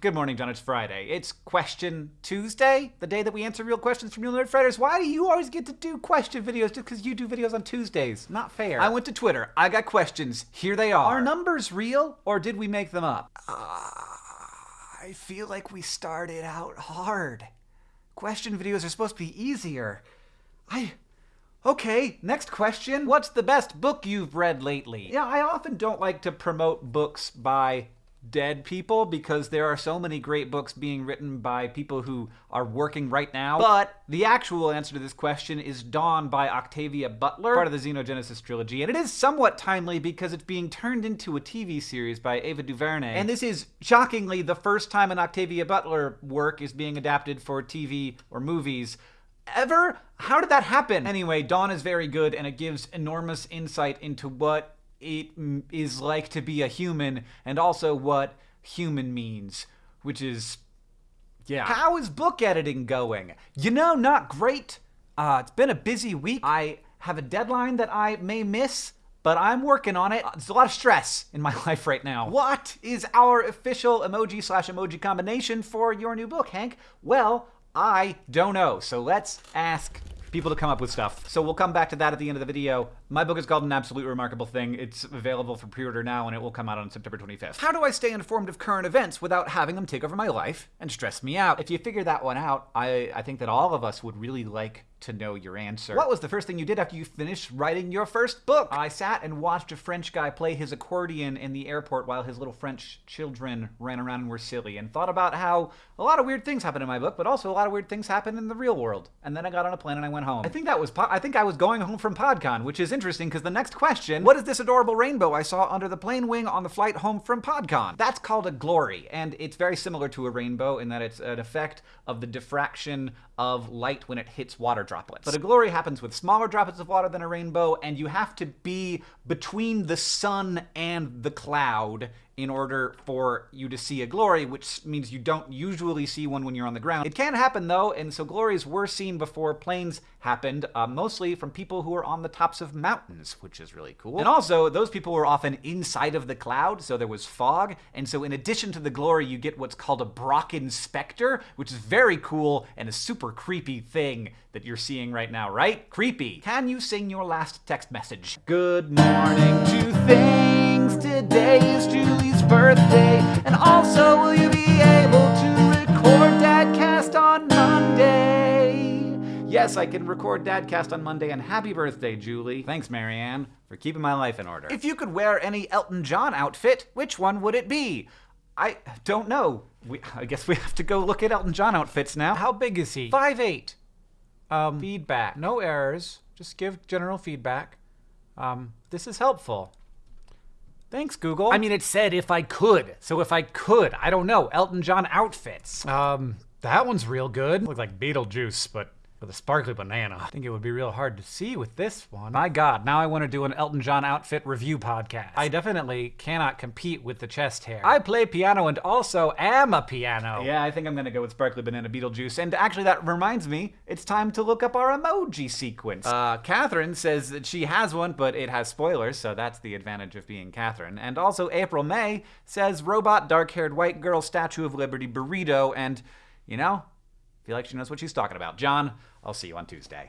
Good morning, John. It's Friday. It's Question Tuesday, the day that we answer real questions from real Nerdfighters. Why do you always get to do question videos just because you do videos on Tuesdays? Not fair. I went to Twitter. I got questions. Here they are. Are numbers real, or did we make them up? Uh, I feel like we started out hard. Question videos are supposed to be easier. I. Okay, next question. What's the best book you've read lately? Yeah, I often don't like to promote books by dead people because there are so many great books being written by people who are working right now. But the actual answer to this question is Dawn by Octavia Butler, part of the Xenogenesis trilogy. And it is somewhat timely because it's being turned into a TV series by Ava DuVernay. And this is shockingly the first time an Octavia Butler work is being adapted for TV or movies ever? How did that happen? Anyway, Dawn is very good and it gives enormous insight into what it is like to be a human and also what human means, which is yeah. How is book editing going? You know, not great. Uh, it's been a busy week. I have a deadline that I may miss, but I'm working on it. There's a lot of stress in my life right now. What is our official emoji slash emoji combination for your new book, Hank? Well, I don't know. So let's ask people to come up with stuff. So we'll come back to that at the end of the video. My book is called An Absolute Remarkable Thing. It's available for pre-order now, and it will come out on September 25th. How do I stay informed of current events without having them take over my life and stress me out? If you figure that one out, I, I think that all of us would really like to know your answer. What was the first thing you did after you finished writing your first book? I sat and watched a French guy play his accordion in the airport while his little French children ran around and were silly, and thought about how a lot of weird things happen in my book, but also a lot of weird things happen in the real world. And then I got on a plane and I went home. I think that was I think I was going home from PodCon, which is interesting because the next question, what is this adorable rainbow I saw under the plane wing on the flight home from PodCon? That's called a glory, and it's very similar to a rainbow in that it's an effect of the diffraction of light when it hits water droplets. But a glory happens with smaller droplets of water than a rainbow, and you have to be between the sun and the cloud in order for you to see a glory, which means you don't usually see one when you're on the ground. It can happen though, and so glories were seen before planes happened, uh, mostly from people who are on the tops of mountains, which is really cool. And also, those people were often inside of the cloud, so there was fog, and so in addition to the glory, you get what's called a Brocken specter, which is very cool and a super creepy thing that you're seeing right now, right? Creepy. Can you sing your last text message? Good morning to things. Today is Julie's birthday. And also, will you be able to record Dadcast on Monday? Yes, I can record Dadcast on Monday, and happy birthday, Julie. Thanks, Marianne, for keeping my life in order. If you could wear any Elton John outfit, which one would it be? I don't know. We, I guess we have to go look at Elton John outfits now. How big is he? Five eight. Um, feedback. No errors. Just give general feedback. Um, this is helpful. Thanks, Google. I mean, it said if I could. So if I could, I don't know, Elton John outfits. Um, that one's real good. Look like Beetlejuice, but with a sparkly banana. I think it would be real hard to see with this one. My god, now I want to do an Elton John outfit review podcast. I definitely cannot compete with the chest hair. I play piano and also am a piano. Yeah, I think I'm gonna go with sparkly banana Beetlejuice. And actually, that reminds me, it's time to look up our emoji sequence. Uh, Katherine says that she has one, but it has spoilers, so that's the advantage of being Katherine. And also, April May says robot, dark haired white girl, Statue of Liberty burrito, and, you know, feel like she knows what she's talking about. John, I'll see you on Tuesday.